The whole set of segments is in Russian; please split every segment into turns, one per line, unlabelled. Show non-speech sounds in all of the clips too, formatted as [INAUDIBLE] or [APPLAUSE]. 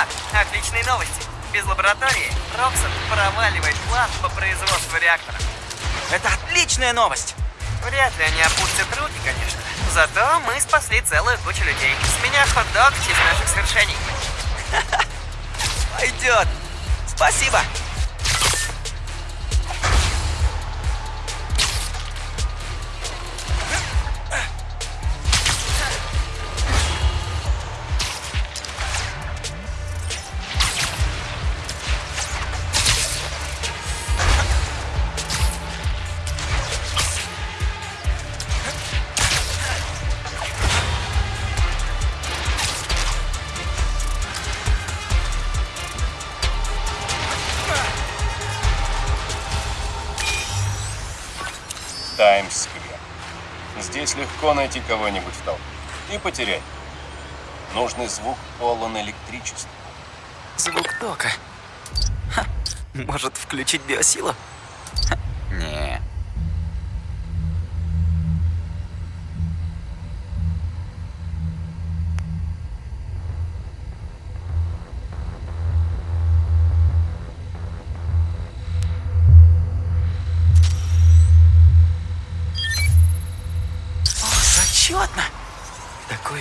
чувак, отличные новости. Без лаборатории Роксон проваливает план по производству реактора.
Это отличная новость!
Вряд ли они опустят руки, конечно. Зато мы спасли целую кучу людей. С меня хот-дог в честь наших свершений. [LAUGHS]
Пойдет! Спасибо!
Кого-нибудь в толпе. И потерять. Нужный звук полон электричества.
Звук тока. Ха, может, включить биосилу?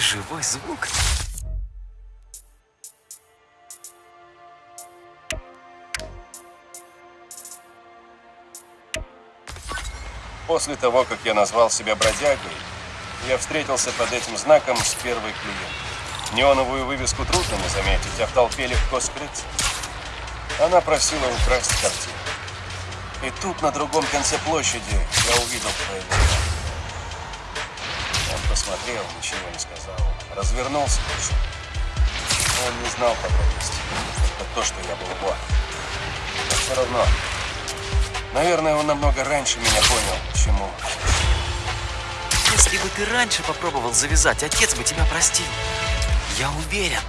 Живой звук.
После того, как я назвал себя бродягой, я встретился под этим знаком с первой клиенткой. Неоновую вывеску трудно не заметить, а в толпе легко скрыться. Она просила украсть картину. И тут, на другом конце площади, я увидел твоего посмотрел, ничего не сказал. Развернулся и. Он не знал подробностей. Только то, что я был его. Но все равно. Наверное, он намного раньше меня понял, почему.
Если бы ты раньше попробовал завязать, отец бы тебя простил. Я уверен.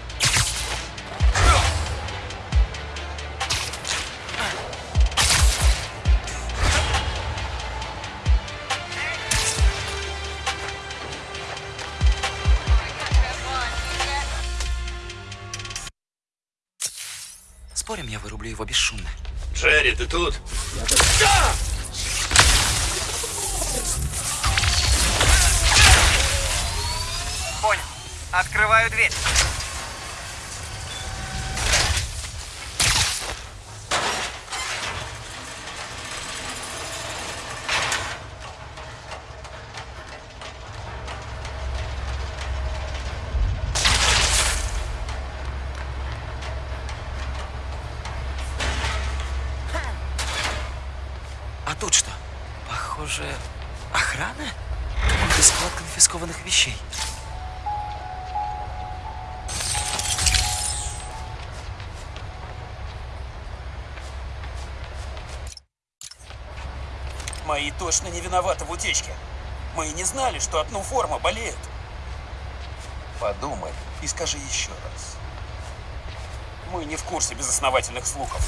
Я вырублю его бесшумно.
Джерри, ты тут?
Понял. Открываю дверь.
Точно не виноваты в утечке. Мы и не знали, что от форма болеет.
Подумай и скажи еще раз.
Мы не в курсе безосновательных слухов.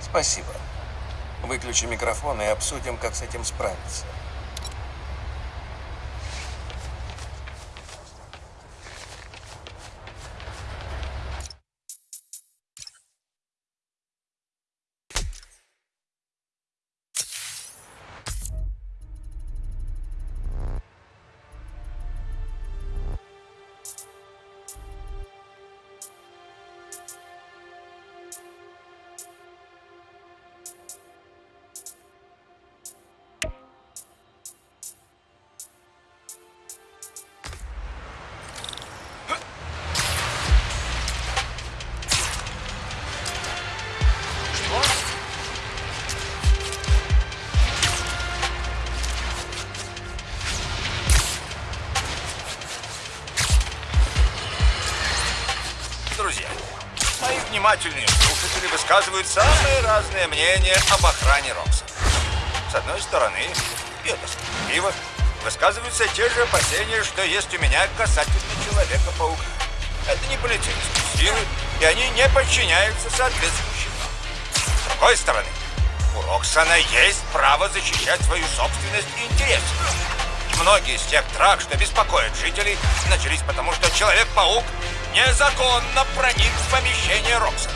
Спасибо. Выключи микрофон и обсудим, как с этим справиться.
Мои внимательные слушатели высказывают самые разные мнения об охране Рокса. С одной стороны, и это справедливо, высказываются те же опасения, что есть у меня касательно Человека-паука. Это не полицейские силы, и они не подчиняются соответствующим. С другой стороны, у Роксона есть право защищать свою собственность и интересы. Многие из тех драк, что беспокоят жителей, начались потому, что Человек-паук незаконно проник в помещение Роксона.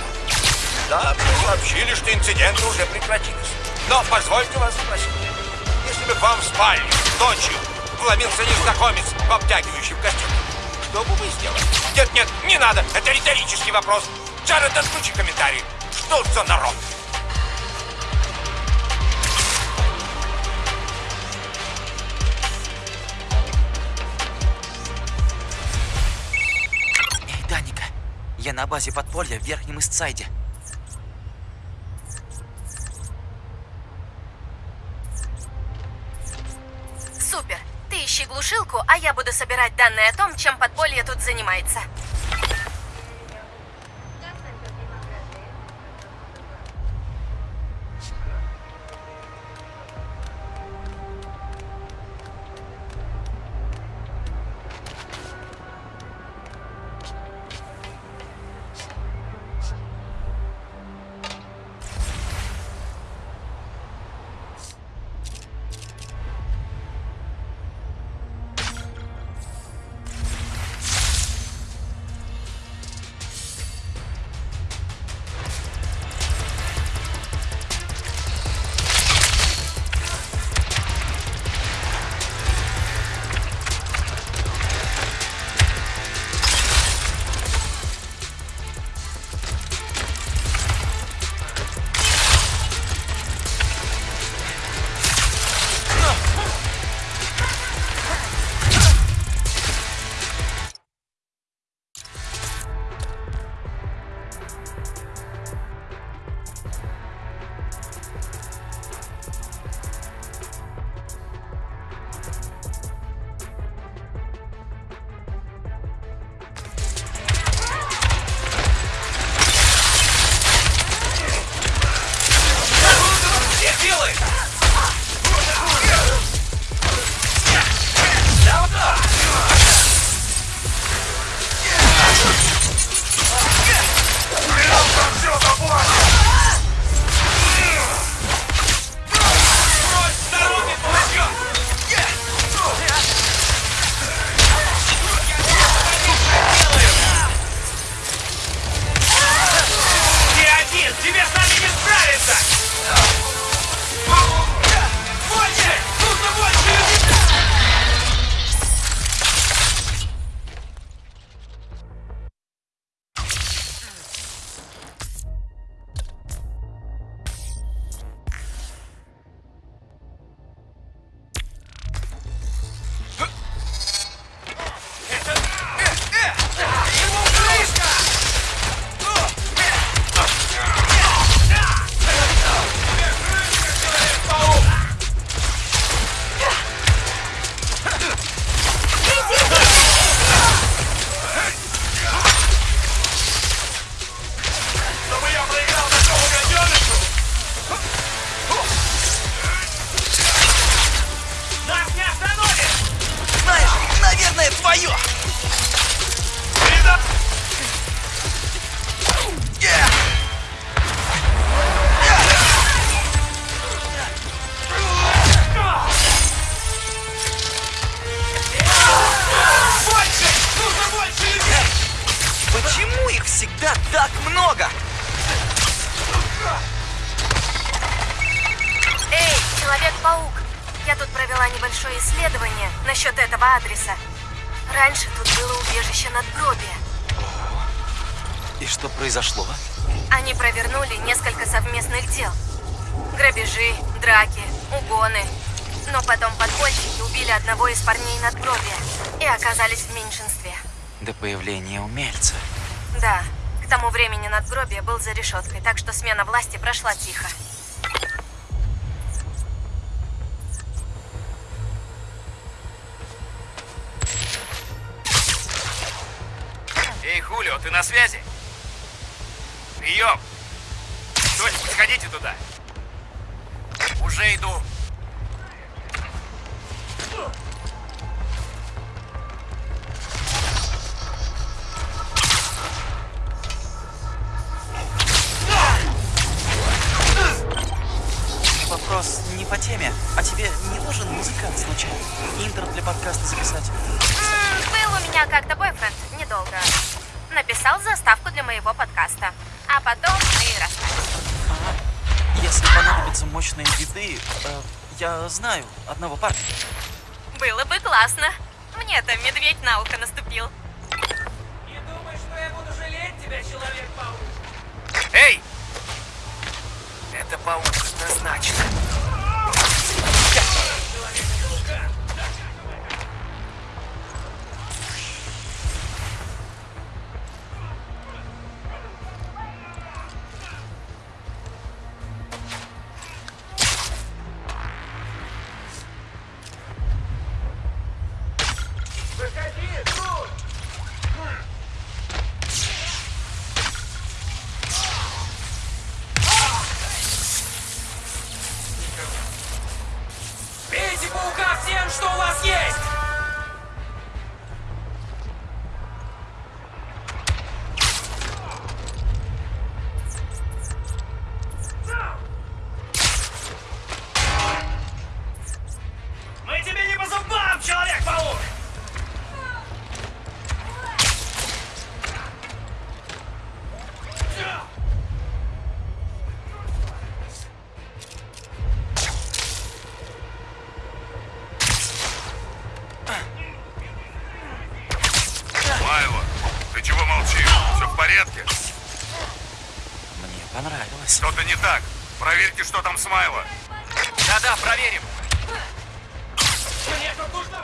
Да, мне сообщили, что инциденты уже прекратились. Но позвольте вас спросить, если бы к вам в спальню ночью вломился незнакомец в обтягивающем костюме, что бы вы сделали? Нет, нет, не надо, это риторический вопрос. Джаред, отключи комментарий. Что за народ?
Я на базе подполья в Верхнем Истсайде.
Супер. Ты ищи глушилку, а я буду собирать данные о том, чем подполье тут занимается.
И что произошло?
Они провернули несколько совместных дел. Грабежи, драки, угоны. Но потом подпольщики убили одного из парней надгробия и оказались в меньшинстве.
До появления умельца.
Да, к тому времени надгробие был за решеткой, так что смена власти прошла тихо. Написал заставку для моего подкаста. А потом мы и расстались.
Если понадобятся мощные биты, э, я знаю одного парня.
Было бы классно. Мне-то медведь на ухо наступил.
Не думай, что я буду жалеть тебя, Человек-паук.
Эй! Это паук однозначно.
Бейте
порядке?
Мне понравилось.
Что-то не так. Проверьте, что там с Майло.
Да-да, проверим.
Мне тут нужно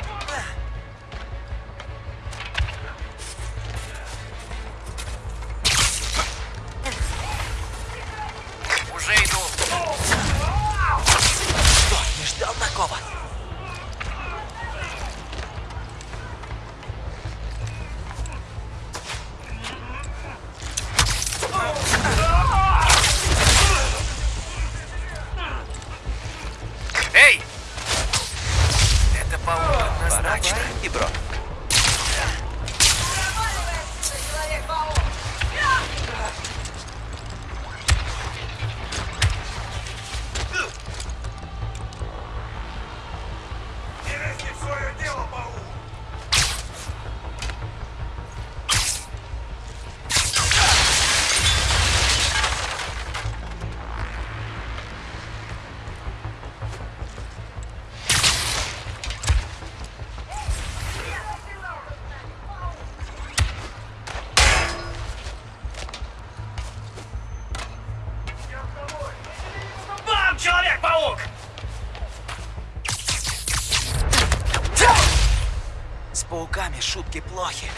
С пауками шутки плохи.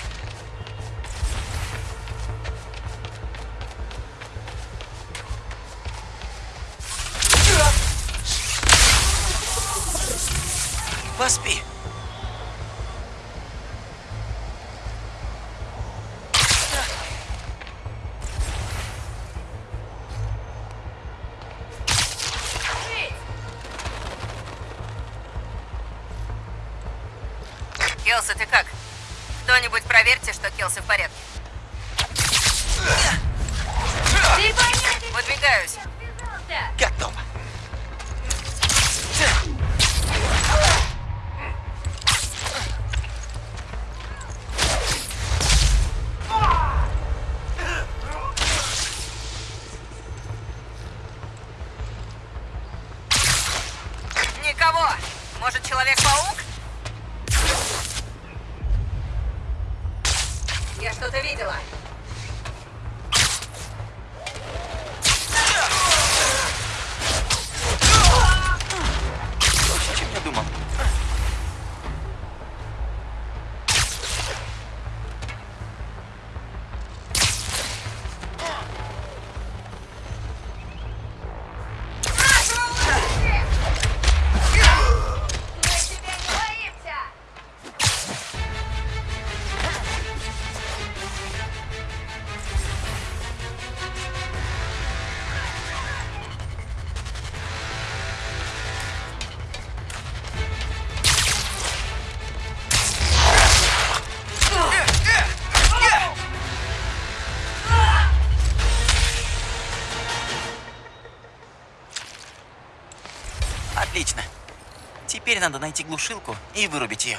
Поспи. Теперь надо найти глушилку и вырубить ее.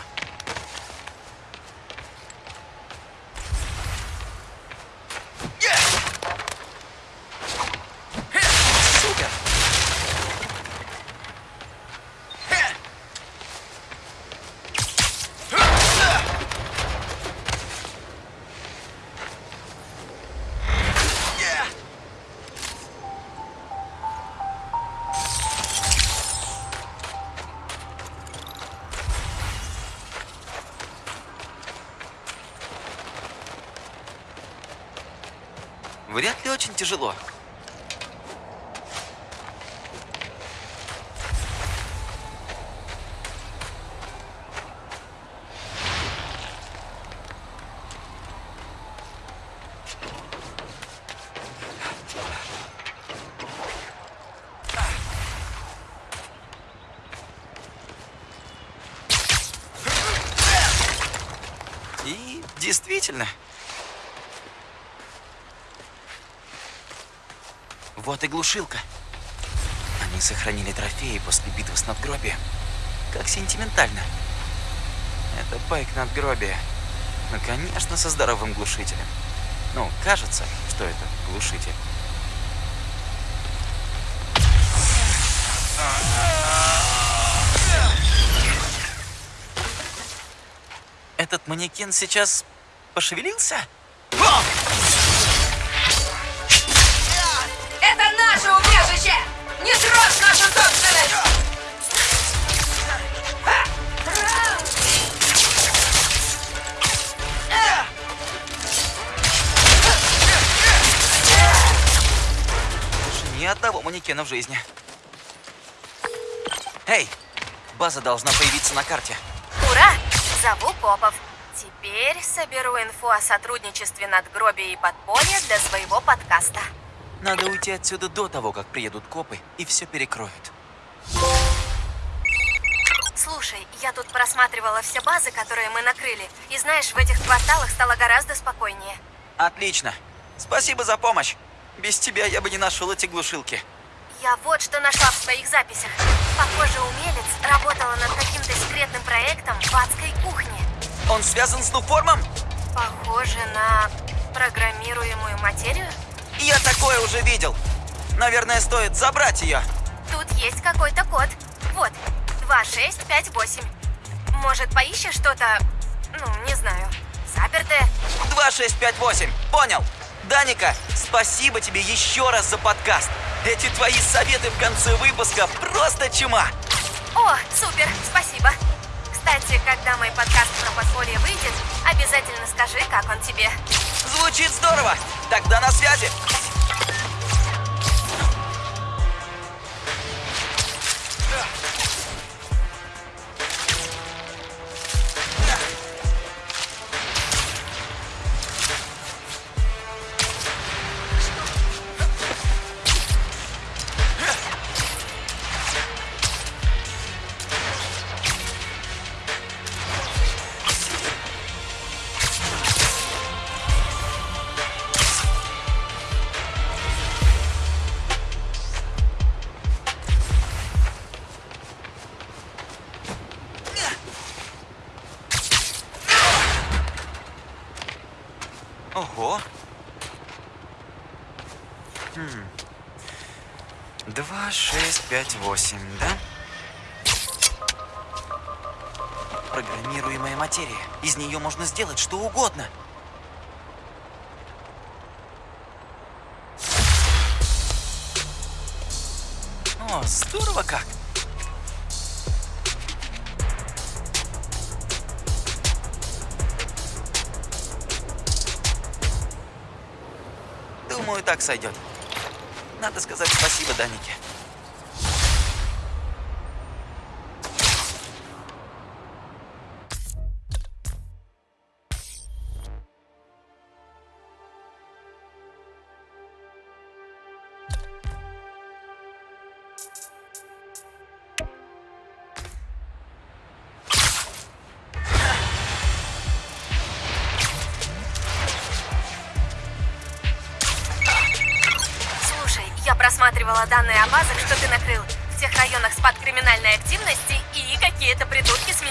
Тяжело. И действительно. Вот и глушилка. Они сохранили трофеи после битвы с надгробием. Как сентиментально. Это байк надгробия. Ну, конечно, со здоровым глушителем. Ну, кажется, что это глушитель. Этот манекен сейчас пошевелился? Одного манекена в жизни. Эй, база должна появиться на карте.
Ура! Зову копов. Теперь соберу инфу о сотрудничестве надгробия и подполья для своего подкаста.
Надо уйти отсюда до того, как приедут копы и все перекроют.
Слушай, я тут просматривала все базы, которые мы накрыли. И знаешь, в этих кварталах стало гораздо спокойнее.
Отлично. Спасибо за помощь. Без тебя я бы не нашел эти глушилки.
Я вот что нашла в своих записях. Похоже, умелец работала над каким-то секретным проектом в адской кухне.
Он связан с Нуформом?
Похоже на программируемую материю.
Я такое уже видел. Наверное, стоит забрать ее.
Тут есть какой-то код. Вот, 2658. Может, поищешь что-то, ну, не знаю, запертое?
2658. Понял. Даника, спасибо тебе еще раз за подкаст. Эти твои советы в конце выпуска просто чума.
О, супер, спасибо. Кстати, когда мой подкаст про подполье выйдет, обязательно скажи, как он тебе.
Звучит здорово. Тогда на связи. Ого. Хм. Два, шесть, пять, восемь, да? Программируемая материя. Из нее можно сделать что угодно. О, здорово как! Так сойдет. Надо сказать спасибо Данике.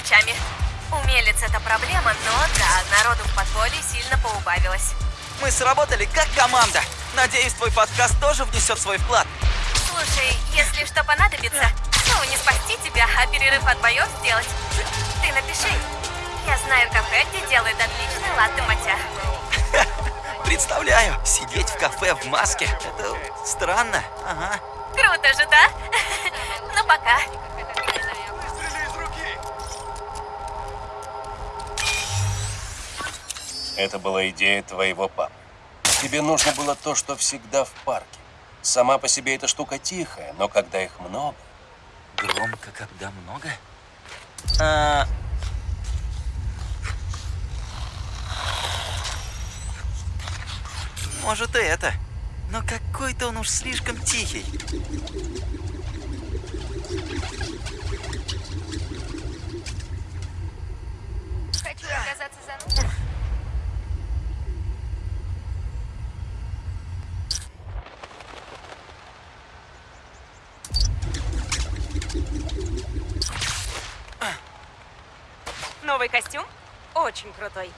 Мечами. Умелец это проблема, но да, народу в подполье сильно поубавилось.
Мы сработали как команда. Надеюсь, твой подкаст тоже внесет свой вклад.
Слушай, если что понадобится, ну, не спасти тебя, а перерыв от боев сделать, ты напиши. Я знаю кафе, где делают отличный латте матча. [LAUGHS]
Представляю, сидеть в кафе в маске. Это странно. Ага.
Круто же, да? [LAUGHS] Ну, пока.
Это была идея твоего папы. Тебе нужно было то, что всегда в парке. Сама по себе эта штука тихая, но когда их много...
Громко, когда много? А... Может и это. Но какой-то он уж слишком тихий.
Хочу оказаться за...
Новый костюм? Очень крутой.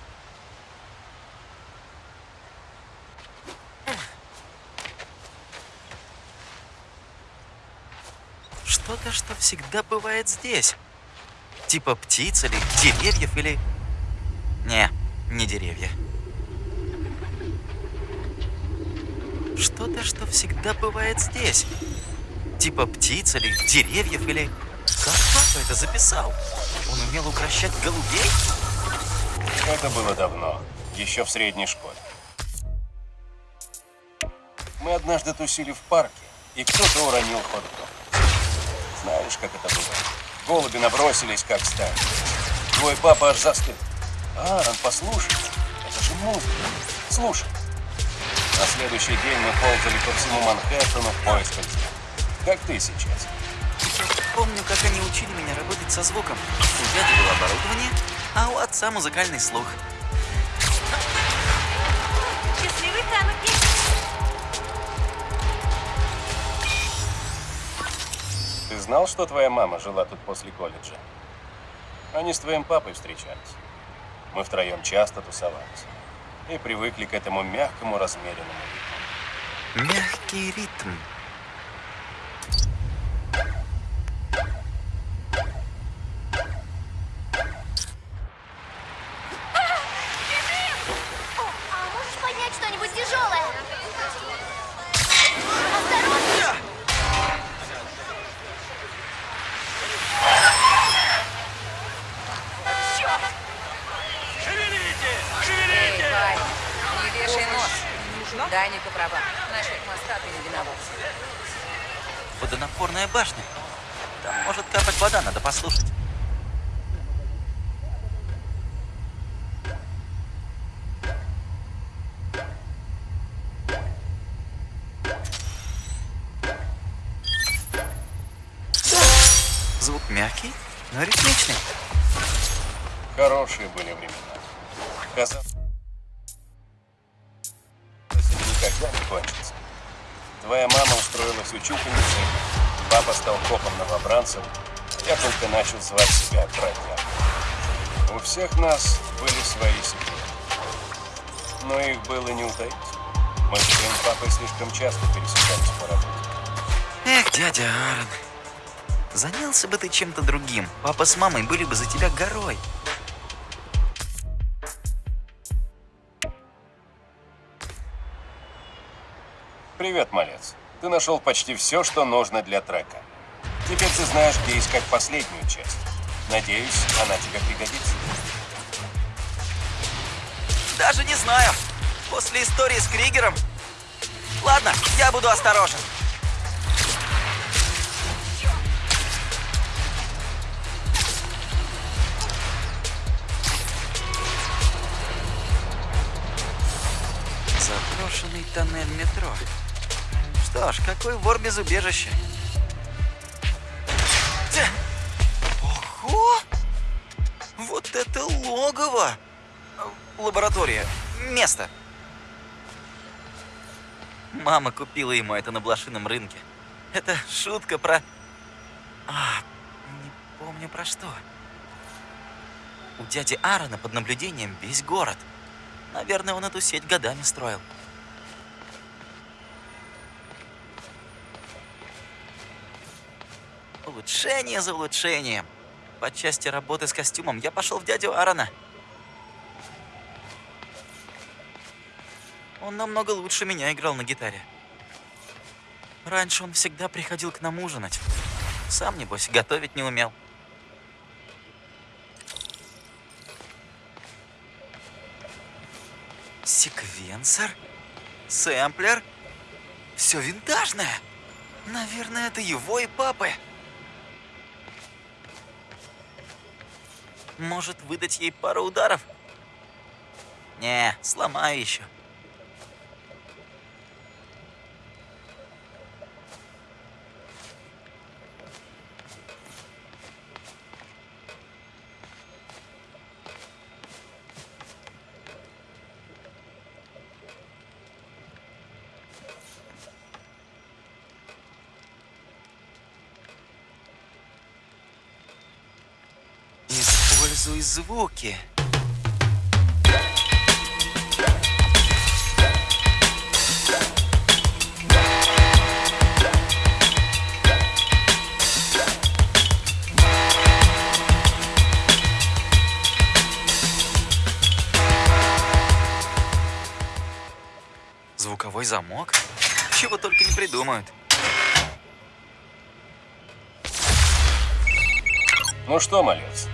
Что-то, что всегда бывает здесь. Типа птиц или деревьев или... Не, не деревья. Что-то, что всегда бывает здесь. Типа птиц или деревьев или... Как папа это записал? Он умел укращать голубей?
Это было давно, еще в средней школе. Мы однажды тусили в парке, и кто-то уронил хот-дог. Знаешь, как это было? Голуби набросились, как стая. Твой папа аж застыл. Аарон, послушай, это же музыка. Слушай. На следующий день мы ползали по всему Манхэттену в поисках. Как ты сейчас?
Я помню, как они учили меня работать со звуком. У дяди было оборудование, а у отца музыкальный слух.
Счастливый Тануки.
Ты знал, что твоя мама жила тут после колледжа? Они с твоим папой встречались. Мы втроем часто тусовались. И привыкли к этому мягкому, размеренному ритму.
Мягкий ритм. Башня. Там может капать вода, надо послушать. Звук мягкий, но ритмичный.
Хорошие были времена. Казалось, никогда не кончится. Твоя мама устроилась учительницей, папа стал копом новобранцем, я только начал звать себя бродягой. У всех нас были свои секреты. Но их было не утаить. Мы с твоим папой слишком часто пересекались по работе.
Эх, дядя Аарон. Занялся бы ты чем-то другим. Папа с мамой были бы за тебя горой.
Привет, малец. Ты нашел почти все, что нужно для трека. Теперь ты знаешь, где искать последнюю часть. Надеюсь, она тебе пригодится.
Даже не знаю. После истории с Кригером. Ладно, я буду осторожен. Заброшенный тоннель метро. Что ж, какой вор без убежища? Ого! Вот это логово! Лаборатория. Место. Мама купила ему это на блошином рынке. Это шутка про... А, не помню про что. У дяди Аарона под наблюдением весь город. Наверное, он эту сеть годами строил. Улучшение за улучшением. По части работы с костюмом я пошел в дядю Аарона. Он намного лучше меня играл на гитаре. Раньше он всегда приходил к нам ужинать. Сам, небось, готовить не умел. Секвенсор? Сэмплер? Все винтажное. Наверное, это его и папы. Может, выдать ей пару ударов? Не, сломаю еще. Используй звуки. Звуковой замок? Чего только не придумают.
Ну что, малец,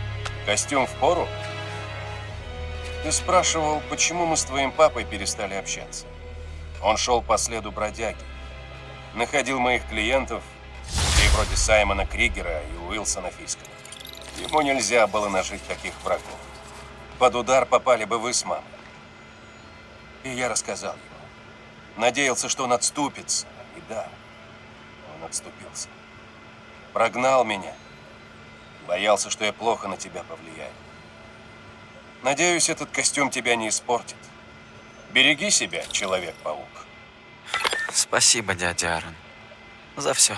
костюм в пору? Ты спрашивал, почему мы с твоим папой перестали общаться. Он шел по следу бродяги. Находил моих клиентов, людей вроде Саймона Кригера и Уилсона Фиска. Ему нельзя было нажить таких врагов. Под удар попали бы вы с мамой. И я рассказал ему. Надеялся, что он отступится. И да, он отступился. Прогнал меня. Боялся, что я плохо на тебя повлияю. Надеюсь, этот костюм тебя не испортит. Береги себя, Человек-паук.
Спасибо, дядя Аарон, за все.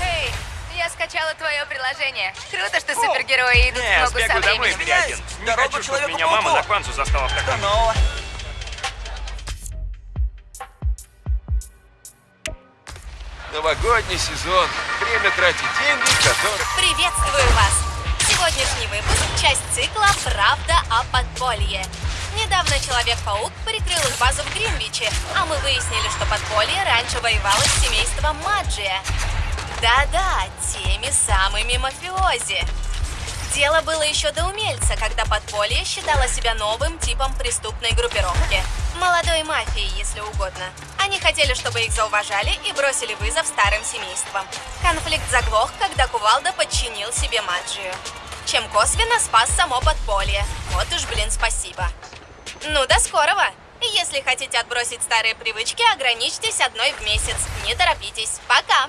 Эй, я скачала твое приложение. Круто, что супергерои идут в
Не,
ногу со
сбегаю домой
временем.
переоденусь. Не
Дорогу
хочу, чтобы меня мама за кванцу застала в таком.
Новогодний сезон. Время тратить деньги, которые...
Приветствую вас! Сегодняшний выпуск – часть цикла «Правда о подполье». Недавно Человек-паук прикрыл их базу в Гринвиче, а мы выяснили, что подполье раньше воевало с семейством Маджия. Да-да, теми самыми мафиози. Дело было еще до умельца, когда подполье считало себя новым типом преступной группировки. Молодой мафии, если угодно. Они хотели, чтобы их зауважали и бросили вызов старым семействам. Конфликт заглох, когда Кувалда подчинил себе Маджию. Чем косвенно спас само подполье. Вот уж, блин, спасибо. Ну, до скорого! Если хотите отбросить старые привычки, ограничьтесь одной в месяц. Не торопитесь. Пока!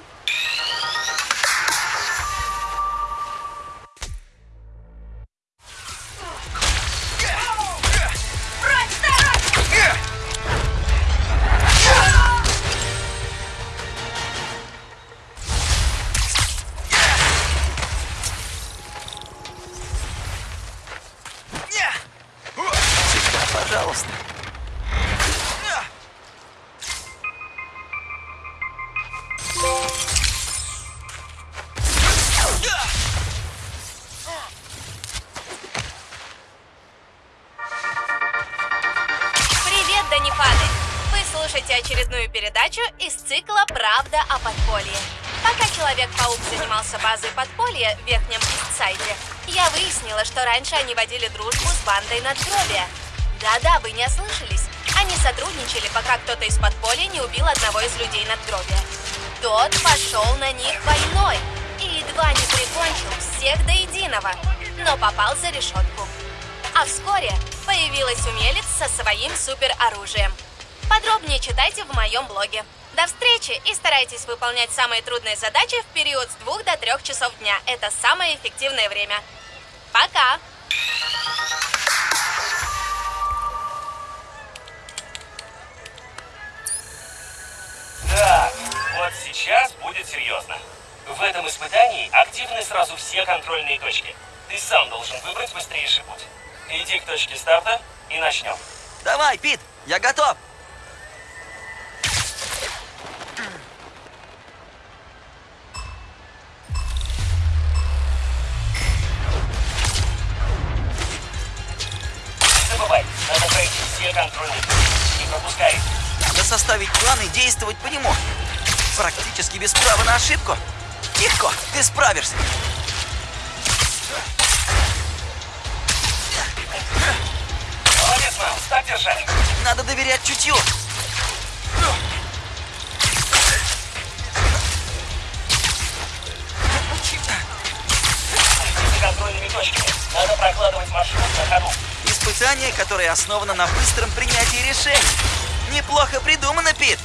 Очередную передачу из цикла «Правда о подполье». Пока Человек-паук занимался базой подполья в Верхнем Истсайде, я выяснила, что раньше они водили дружбу с бандой надгробия. Да-да, вы не ослышались. Они сотрудничали, пока кто-то из подполья не убил одного из людей надгробия. Тот пошел на них войной и едва не прикончил всех до единого, но попал за решетку. А вскоре появилась умелец со своим супероружием. Подробнее читайте в моем блоге. До встречи и старайтесь выполнять самые трудные задачи в период с 2 до 3 часов дня. Это самое эффективное время. Пока!
Так, вот сейчас будет серьезно. В этом испытании активны сразу все контрольные точки. Ты сам должен выбрать быстрейший путь. Иди к точке старта и начнем.
Давай, Пит, я готов.
контролирует. Не пропускает.
Да составить план и действовать по нему. Практически без права на ошибку. Тихо, ты справишься.
Молодец, Мэлс, так держать.
Надо доверять чутью.
контрольными точками. Надо прокладывать маршрут на ходу
испытание, которое основано на быстром принятии решений. Неплохо придумано, Пит!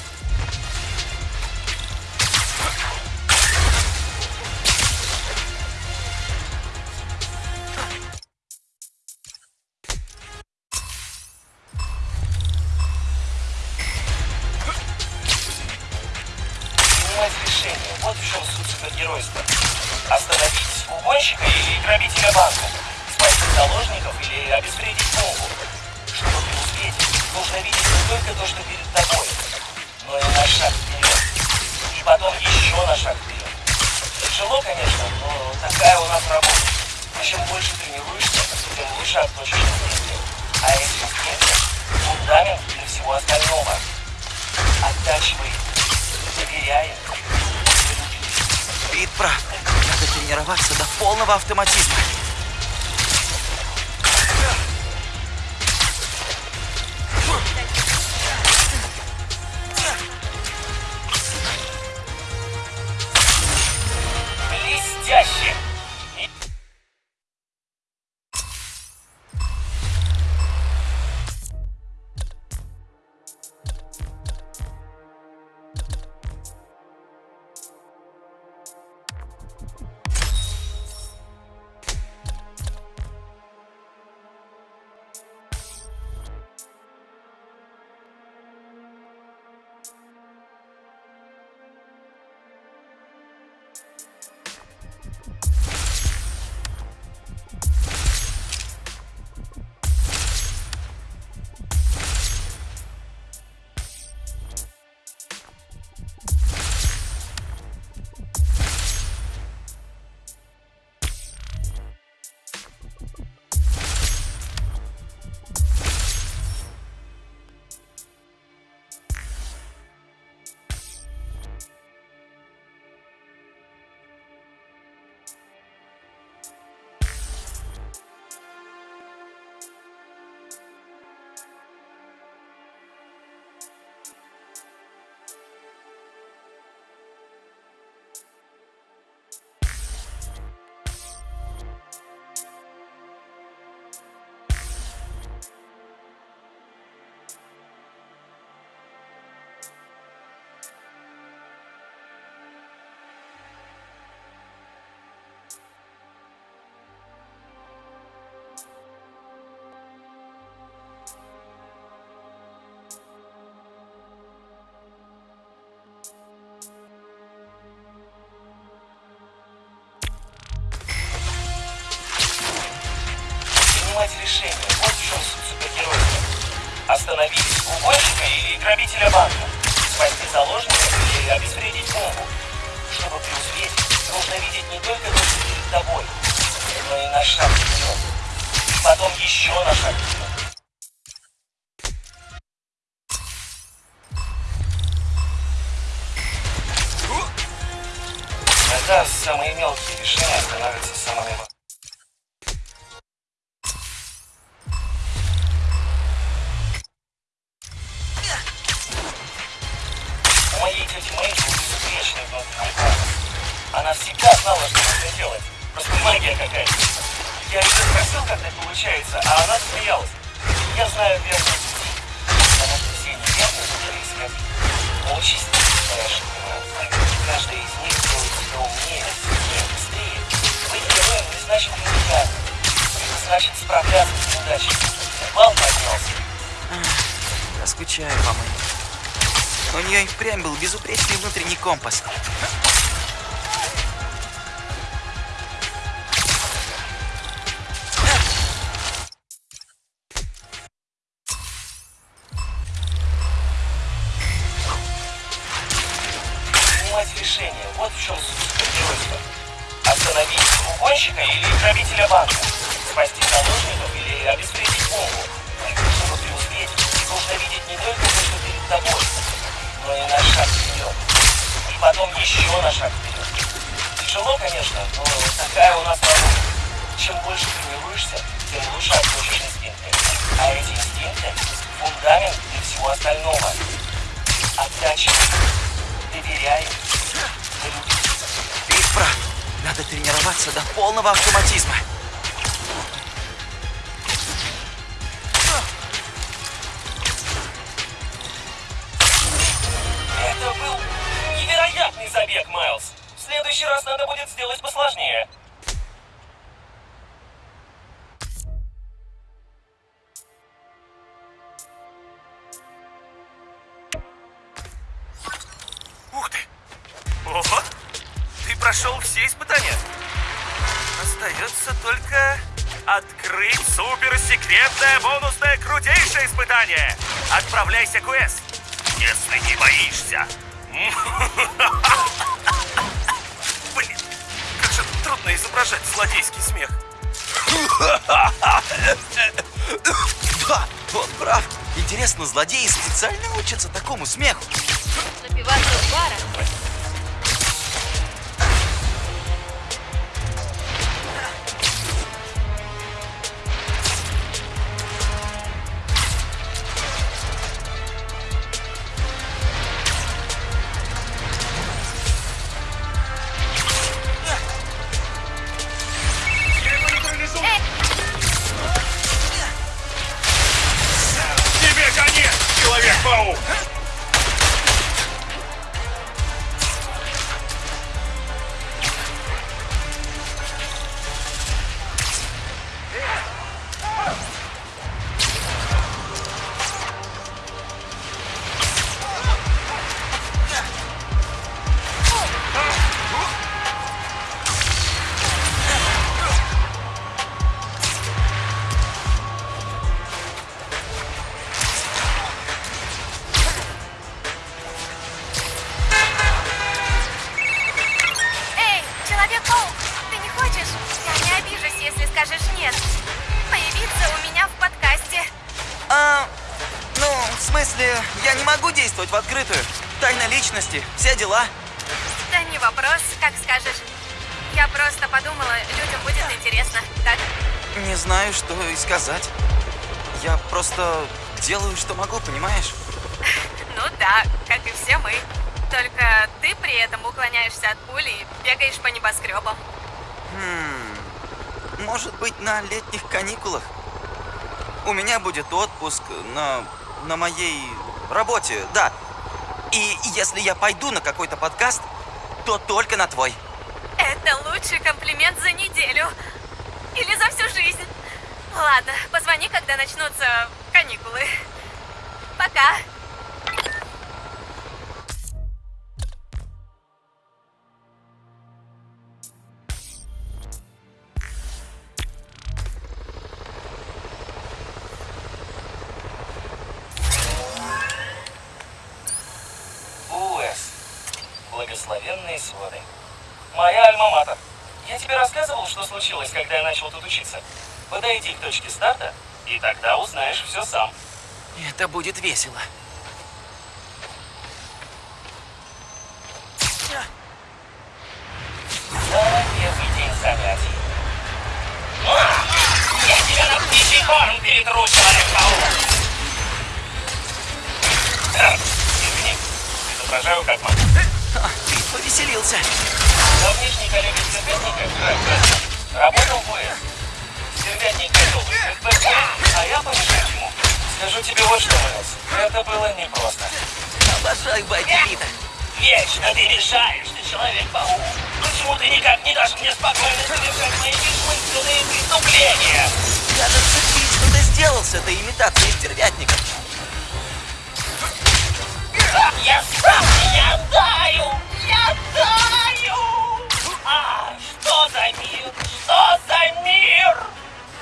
Решение. Вот в чем суть супергероя. Остановить угонщика или грабителя банка. Спасти заложника или обезвредить бомбу. Чтобы преуспеть, нужно видеть не только то, что перед тобой, но и наш шаг вперед. И потом еще наш шаг вперед. Тогда самые мелкие решения значит справляться с неудачей. Вал поднялся.
Я скучаю по Мэйне. У нее и впрямь был безупречный внутренний компас.
Прошел все испытания. Остается только открыть суперсекретное бонусное крутейшее испытание. Отправляйся квест, если не боишься. [LAUGHS] Блин, как же трудно изображать злодейский смех.
Да, [LAUGHS] он прав. Интересно, злодеи специально учатся такому смеху.
Напиваться в барах.
Скажешь нет. Появиться у меня в подкасте.
А, ну, в смысле, я не могу действовать в открытую. Тайна личности, все дела.
Да не вопрос, как скажешь. Я просто подумала, людям будет интересно, так?
Не знаю, что и сказать. Я просто делаю, что могу, понимаешь? [LAUGHS]
Ну да, как и все мы. Только ты при этом уклоняешься от пули и бегаешь по небоскребам.
Хм, может быть, на летних каникулах? У меня будет отпуск на, на моей работе, да. И если я пойду на какой-то подкаст, то только на твой.
Это лучший комплимент за неделю. Или за всю жизнь. Ладно, позвони, когда начнутся каникулы. Пока.
Я тебе рассказывал, что случилось, когда я начал тут учиться? Подойди к точке старта, и тогда узнаешь все сам.
Это будет весело.
Первый день занятий. Я тебя на птичий корм перетру, Человек-паук! Извини, изображаю как могу.
Ты повеселился.
Давнишний коллега Стервятника, работал в ОС. Стервятник хотел выиграть БП, а я помешать ему. Скажу тебе вот что, Мэлс, это было непросто.
Обожаю байки.
Вечно ты мешаешь, ты Человек-паук. Почему ты никак не дашь мне спокойно совершать мои бессмысленные преступления?
Кажется, Пит что-то сделал с этой имитацией стервятника.
Я сам, я таю, я таю! А, что за мир? Что за мир?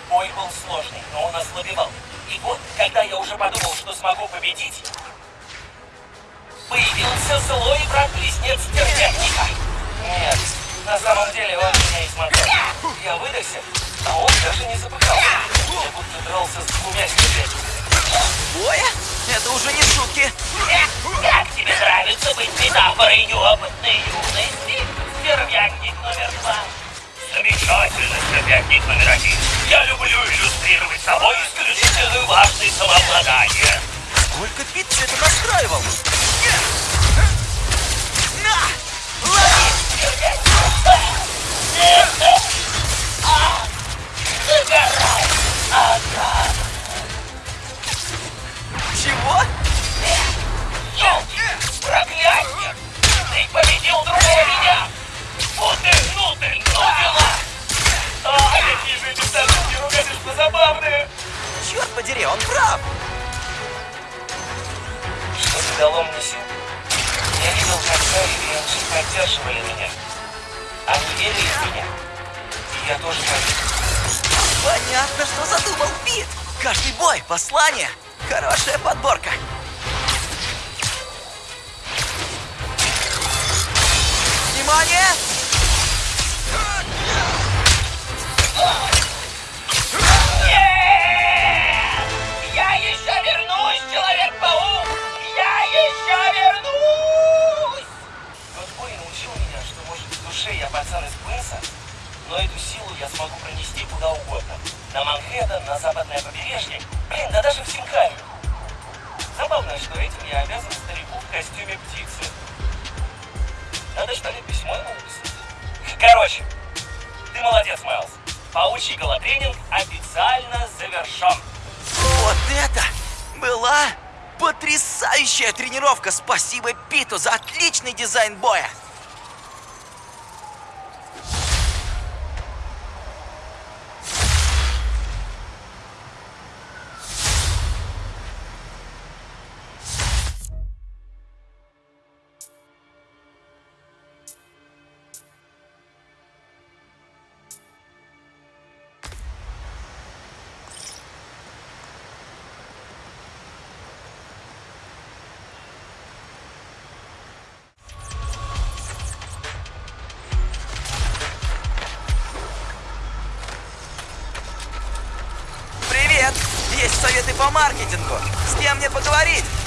Бой был сложный, но он ослабевал. И вот, когда я уже подумал, что смогу победить, появился злой брат-близнец Стервятника. Нет, на самом деле он меня измотал. Я выдохся, а он даже не запыхался. Я будто дрался с двумя стервятниками.
Боя? Это уже не шутки.
Как тебе нравится быть метафорой неопытной юности? Стервятник номер два. Замечательно, стервятник номер один. Я люблю иллюстрировать собой исключительную важность самообладания.
Сколько все это Потрясающая тренировка! Спасибо Питу за отличный дизайн боя! кем мне поговорить.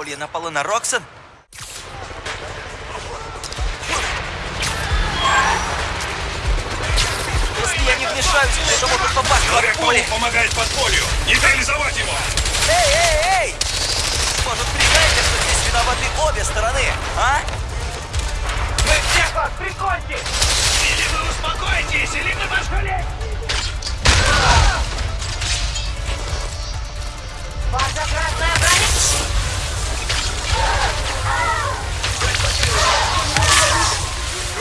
Подполье напала на Роксон? Если я не вмешаюсь, то могут попасть в подполье.
помогает подполью. Нейтрализовать его!
Эй, эй, эй! Может, признайте, что здесь виноваты обе стороны, а?
Мы всех вас приконьте! Или вы успокоитесь, или мы вас жалеем!
Ваша красная броня!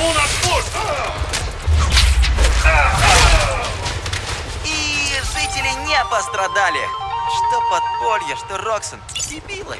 Ему на! И
жители не
пострадали. Что подполье, что Роксон. Дебилы.